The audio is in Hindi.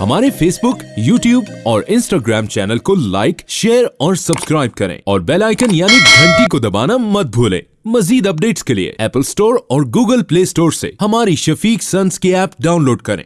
हमारे फेसबुक यूट्यूब और इंस्टाग्राम चैनल को लाइक शेयर और सब्सक्राइब करें। और बेल आइकन यानी घंटी को दबाना मत भूलें। मजीद अपडेट्स के लिए एप्पल स्टोर और गूगल प्ले स्टोर से हमारी शफीक सन्स की ऐप डाउनलोड करें।